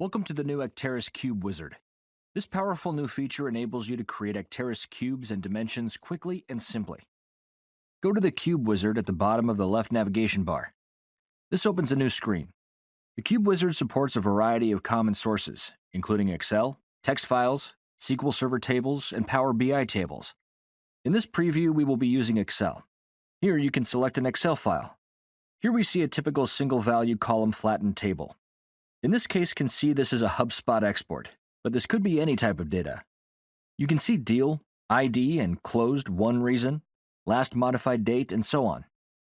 Welcome to the new Acterys Cube Wizard. This powerful new feature enables you to create Acterys cubes and dimensions quickly and simply. Go to the Cube Wizard at the bottom of the left navigation bar. This opens a new screen. The Cube Wizard supports a variety of common sources, including Excel, text files, SQL Server tables, and Power BI tables. In this preview, we will be using Excel. Here you can select an Excel file. Here we see a typical single value column flattened table. In this case, can see this is a HubSpot export, but this could be any type of data. You can see deal, ID, and closed won reason, last modified date, and so on.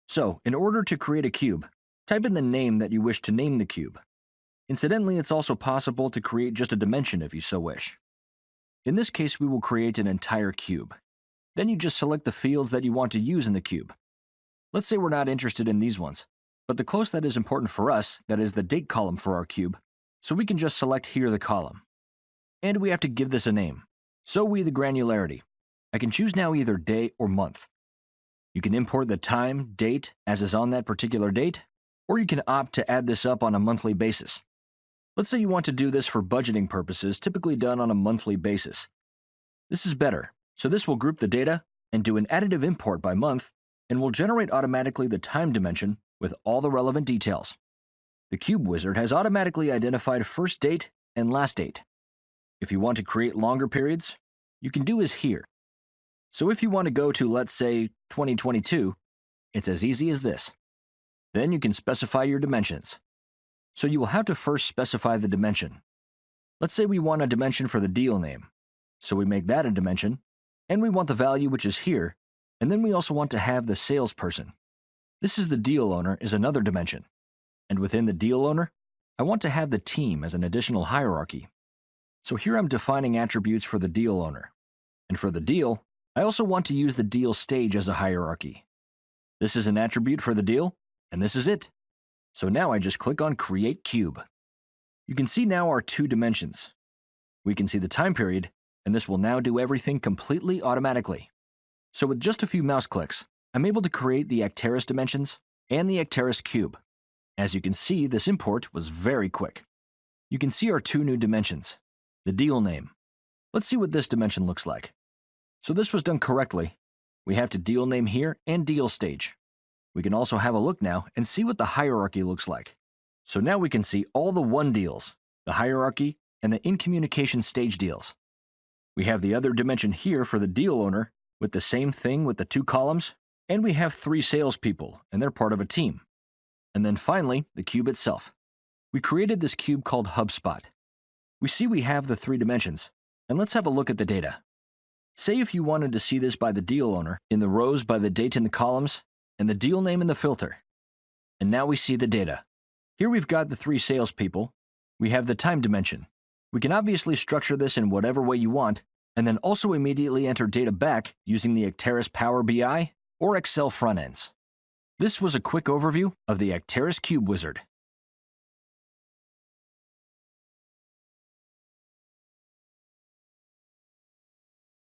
So, in order to create a cube, type in the name that you wish to name the cube. Incidentally, it's also possible to create just a dimension if you so wish. In this case, we will create an entire cube. Then you just select the fields that you want to use in the cube. Let's say we're not interested in these ones. But the close that is important for us, that is the date column for our cube, so we can just select here the column. And we have to give this a name. So we the granularity. I can choose now either day or month. You can import the time, date, as is on that particular date, or you can opt to add this up on a monthly basis. Let's say you want to do this for budgeting purposes, typically done on a monthly basis. This is better, so this will group the data and do an additive import by month, and will generate automatically the time dimension with all the relevant details. The Cube Wizard has automatically identified first date and last date. If you want to create longer periods, you can do as here. So if you want to go to, let's say, 2022, it's as easy as this. Then you can specify your dimensions. So you will have to first specify the dimension. Let's say we want a dimension for the deal name. So we make that a dimension, and we want the value which is here, and then we also want to have the salesperson. This is the deal owner is another dimension. And within the deal owner, I want to have the team as an additional hierarchy. So here I'm defining attributes for the deal owner. And for the deal, I also want to use the deal stage as a hierarchy. This is an attribute for the deal, and this is it. So now I just click on Create Cube. You can see now our two dimensions. We can see the time period, and this will now do everything completely automatically. So with just a few mouse clicks, I'm able to create the Acterys dimensions and the Acterys cube. As you can see, this import was very quick. You can see our two new dimensions, the deal name. Let's see what this dimension looks like. So this was done correctly. We have to deal name here and deal stage. We can also have a look now and see what the hierarchy looks like. So now we can see all the won deals, the hierarchy, and the in communication stage deals. We have the other dimension here for the deal owner with the same thing with the two columns and we have three salespeople, and they're part of a team. And then finally, the cube itself. We created this cube called HubSpot. We see we have the three dimensions, and let's have a look at the data. Say if you wanted to see this by the deal owner, in the rows by the date in the columns, and the deal name in the filter. And now we see the data. Here we've got the three salespeople. We have the time dimension. We can obviously structure this in whatever way you want, and then also immediately enter data back using the Acterys Power BI or Excel front ends. This was a quick overview of the Acterys Cube Wizard.